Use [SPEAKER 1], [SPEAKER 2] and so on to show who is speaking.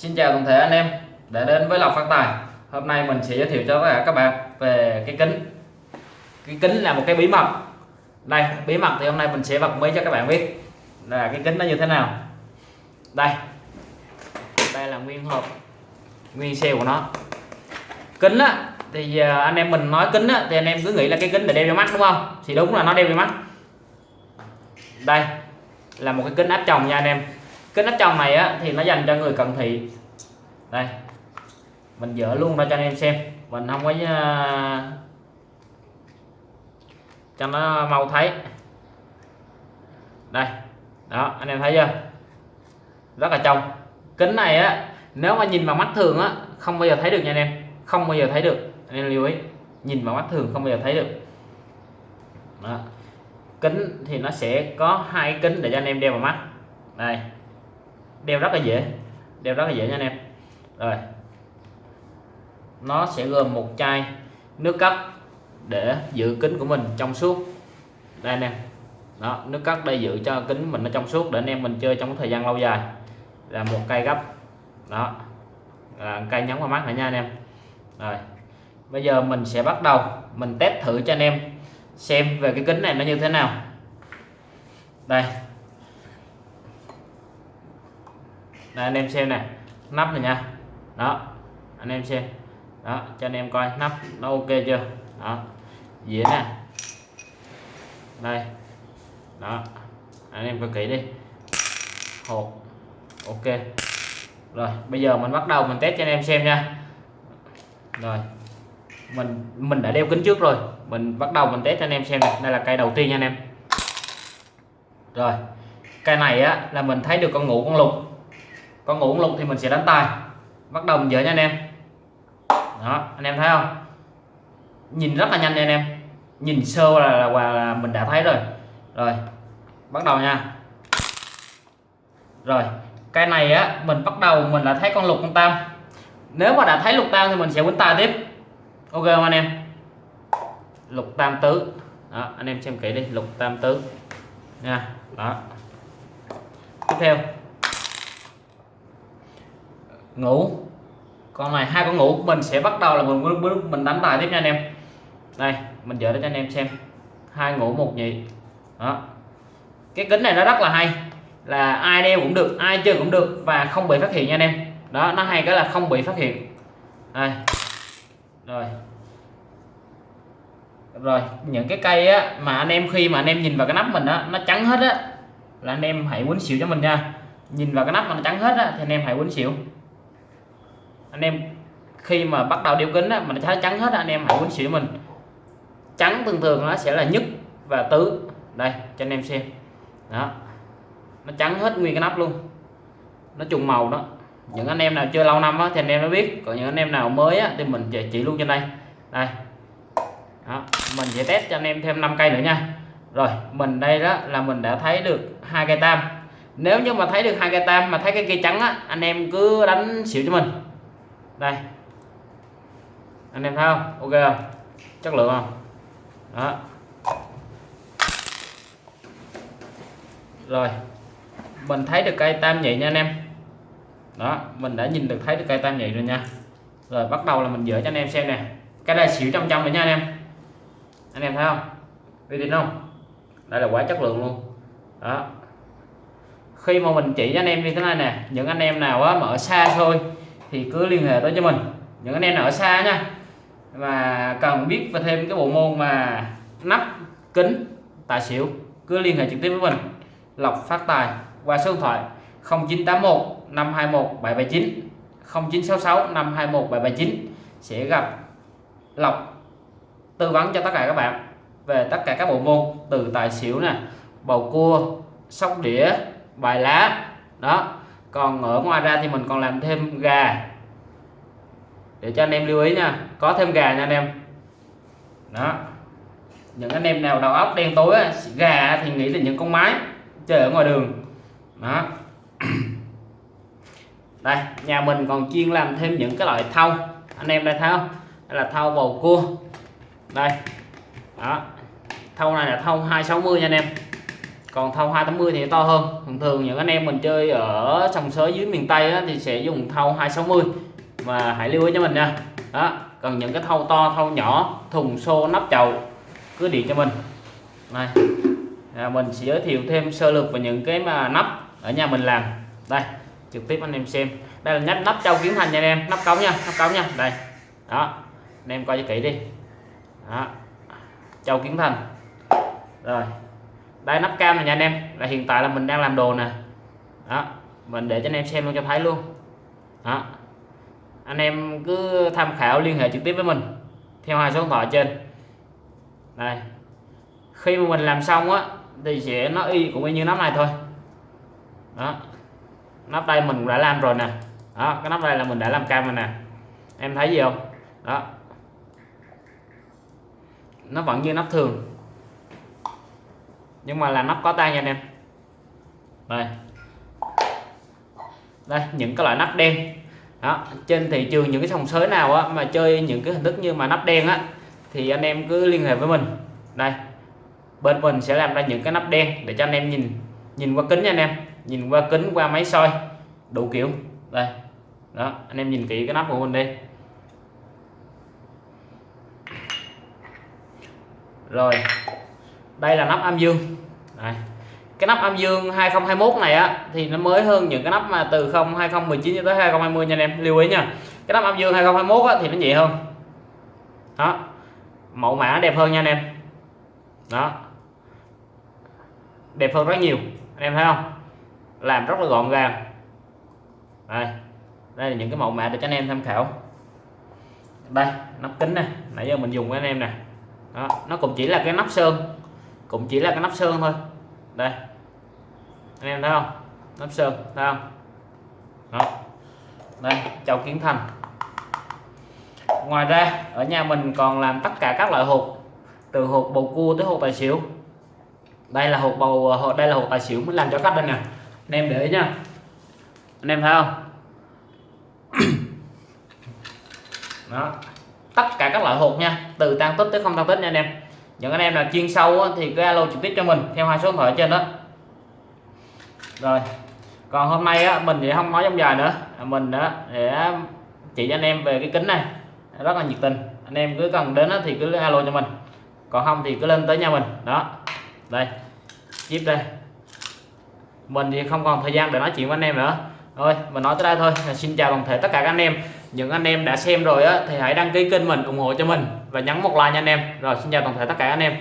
[SPEAKER 1] Xin chào toàn thể anh em đã đến với Lộc Phát Tài. Hôm nay mình sẽ giới thiệu cho tất cả các bạn về cái kính. Cái kính là một cái bí mật. Đây, bí mật thì hôm nay mình sẽ bật mí cho các bạn biết Là cái kính nó như thế nào. Đây. Đây là nguyên hộp, Nguyên xe của nó. Kính á, thì à, anh em mình nói kính á, thì anh em cứ nghĩ là cái kính để đeo vào mắt, đúng không? Thì đúng là nó đeo vào mắt. Đây, là một cái kính áp tròng nha anh em kính nắp trong này á, thì nó dành cho người cận thị. Đây, mình dỡ luôn ra cho anh em xem. Mình không có à, cho nó mau thấy. Đây, đó, anh em thấy chưa? Rất là trong. Kính này á, nếu mà nhìn bằng mắt thường á, không bao giờ thấy được nha anh em. Không bao giờ thấy được. Anh em lưu ý, nhìn bằng mắt thường không bao giờ thấy được. Đó. kính thì nó sẽ có hai kính để cho anh em đeo vào mắt. Đây đeo rất là dễ. Đeo rất là dễ nha anh em. Rồi. Nó sẽ gồm một chai nước cắt để giữ kính của mình trong suốt. Đây anh em. Đó, nước cắt đây giữ cho kính mình nó trong suốt để anh em mình chơi trong thời gian lâu dài. Là một cây gấp. Đó. Là cây nhấn vào mắt này nha anh em. Rồi. Bây giờ mình sẽ bắt đầu. Mình test thử cho anh em xem về cái kính này nó như thế nào. Đây. Đây, anh em xem này. Nắp này nha. Đó, anh em xem. Đó, cho anh em coi, nắp nó ok chưa? Đó, dĩa nè. Đây. Đó, anh em coi kỹ đi. Hộp ok. Rồi, bây giờ mình bắt đầu mình test cho anh em xem nha. Rồi, mình mình đã đeo kính trước rồi. Mình bắt đầu mình test cho anh em xem này. Đây là cây đầu tiên nha anh em. Rồi, cây này á, là mình thấy được con ngủ con lục con ngủ lục thì mình sẽ đánh tài bắt đầu mình dỡ nha anh em. Đó anh em thấy không? Nhìn rất là nhanh nha anh em. Nhìn sơ là, là, là, là mình đã thấy rồi. Rồi bắt đầu nha. Rồi cái này á mình bắt đầu mình đã thấy con lục con tam. Nếu mà đã thấy lục tam thì mình sẽ quấn tài tiếp. Ok không anh em? Lục tam tứ. Đó anh em xem kỹ đi. Lục tam tứ. Nha đó. Tiếp theo ngủ. Con này, hai con ngủ. Mình sẽ bắt đầu là mình mình đánh tài tiếp nha anh em. Đây, mình dỡ cho anh em xem. Hai ngủ, một nhị. Đó. Cái kính này nó rất là hay. Là ai đeo cũng được, ai chơi cũng được và không bị phát hiện nha anh em. Đó, nó hay cái là không bị phát hiện. Đây. Rồi. Rồi, những cái cây á mà anh em khi mà anh em nhìn vào cái nắp mình á, nó trắng hết á, là anh em hãy quấn xỉu cho mình nha. Nhìn vào cái nắp mà nó trắng hết á, thì anh em hãy quấn xỉu anh em khi mà bắt đầu đeo kính á mà nó trắng hết á, anh em hãy quýnh xỉu mình. Trắng thường thường nó sẽ là nhất và tứ. Đây cho anh em xem. Đó. Nó trắng hết nguyên cái nắp luôn. Nó trùng màu đó. Những anh em nào chơi lâu năm á, thì anh em nó biết. Còn những anh em nào mới á, thì mình chỉ luôn trên đây. Đây. Đó. mình sẽ test cho anh em thêm 5 cây nữa nha. Rồi mình đây đó là mình đã thấy được hai cây tam. Nếu như mà thấy được hai cây tam mà thấy cái cây trắng á anh em cứ đánh xỉu cho mình đây. Anh em thấy không? Ok không? Chất lượng không? Đó. Rồi. Mình thấy được cây tam nhị nha anh em. Đó, mình đã nhìn được thấy được cây tam nhị rồi nha. Rồi, bắt đầu là mình dỡ cho anh em xem nè. Cái này xỉu trăm trăm rồi nha anh em. Anh em thấy không? Uy tín không? Đây là quả chất lượng luôn. Đó. Khi mà mình chỉ cho anh em như thế này nè, những anh em nào á mà ở xa thôi thì cứ liên hệ tới cho mình. Những anh em nào ở xa nha. Và cần biết và thêm cái bộ môn mà nắp, kính, tài xỉu, cứ liên hệ trực tiếp với mình. Lọc phát tài, qua số điện thoại 0981 521 779 0966 521 779 sẽ gặp lọc tư vấn cho tất cả các bạn về tất cả các bộ môn từ tài xỉu nè, bầu cua, sóc đĩa, bài lá, đó còn ở ngoài ra thì mình còn làm thêm gà. Để cho anh em lưu ý nha có thêm gà nha anh em. Đó. Những anh em nào đầu óc đen tối á, gà thì nghĩ là những con mái chơi ở ngoài đường. Đó. Đây nhà mình còn chuyên làm thêm những cái loại thau. Anh em đây thấy không? Đây là thau bầu cua. Đây. Đó. Thau này là thau 260 nha anh em còn thau 280 thì to hơn. Thường thường những anh em mình chơi ở sông sới dưới miền Tây á, thì sẽ dùng thau 260 và hãy lưu ý cho mình nha. Đó còn những cái thau to thau nhỏ thùng xô nắp chậu cứ điện cho mình. Này à, mình sẽ giới thiệu thêm sơ lược về những cái mà nắp ở nhà mình làm. Đây trực tiếp anh em xem. Đây là nhát nắp châu kiến thành nha anh em. Nắp cống nha nắp cống nha. Đây đó anh em coi cho kỹ đi. Đó châu kiến thành rồi đây, nắp cam này nha anh em. Là hiện tại là mình đang làm đồ nè. Đó, mình để cho anh em xem luôn cho thấy luôn. Đó. Anh em cứ tham khảo liên hệ trực tiếp với mình theo hai số điện thoại trên. Đây. Khi mà mình làm xong á, thì sẽ nó y cũng y như nắp này thôi. Đó. Nắp đây mình đã làm rồi nè. Đó, cái nắp đây là mình đã làm cam rồi nè. Em thấy gì không? Đó. Nó vẫn như nắp thường nhưng mà là nắp có tay nha anh em. Đây. Đây những cái loại nắp đen. Đó trên thị trường những cái sòng sới nào á, mà chơi những cái hình thức như mà nắp đen á thì anh em cứ liên hệ với mình. Đây. Bên mình sẽ làm ra những cái nắp đen để cho anh em nhìn nhìn qua kính nha anh em. Nhìn qua kính qua máy soi đủ kiểu. Đây. Đó anh em nhìn kỹ cái nắp của mình đi. Rồi đây là nắp âm dương. Đây. cái nắp âm dương 2021 này á thì nó mới hơn những cái nắp mà từ 0 2019 cho tới 2020 nha anh em. Lưu ý nha. Cái nắp âm dương 2021 á, thì nó nhẹ hơn. Đó. Mẫu mã đẹp hơn nha anh em. Đó. Đẹp hơn rất nhiều. Anh em thấy không? Làm rất là gọn gàng. Đây. Đây là những cái mẫu mã để cho anh em tham khảo. Đây nắp kính này nãy giờ mình dùng với anh em nè. Đó, nó cũng chỉ là cái nắp sơn cũng chỉ là cái nắp sơn thôi. Đây. Anh em thấy không? Nắp sơn, thấy không? Đó. Đây, chậu kiến thành. Ngoài ra, ở nhà mình còn làm tất cả các loại hộp từ hộp bầu cua tới hộp tài xỉu. Đây là hộp bầu ờ, đây là hộp tài xỉu mới làm cho khách đây nè. Anh em để ý nha. Anh em thấy không? Đó. Tất cả các loại hộp nha, từ tăng tích tới không tăng tích nha anh em những anh em nào chuyên sâu á, thì cứ alo trực tiếp cho mình theo hai số điện thoại trên đó. Rồi còn hôm nay á, mình thì không nói trong dài nữa. À, mình đó để chỉ cho anh em về cái kính này. Rất là nhiệt tình. Anh em cứ cần đến á, thì cứ alo cho mình. Còn không thì cứ lên tới nhà mình. Đó. Đây. Chip đây. Mình thì không còn thời gian để nói chuyện với anh em nữa. Thôi mình nói tới đây thôi. Xin chào toàn thể tất cả các anh em những anh em đã xem rồi á, thì hãy đăng ký kênh mình, ủng hộ cho mình và nhấn một like nha anh em. Rồi, xin chào toàn thể tất cả anh em.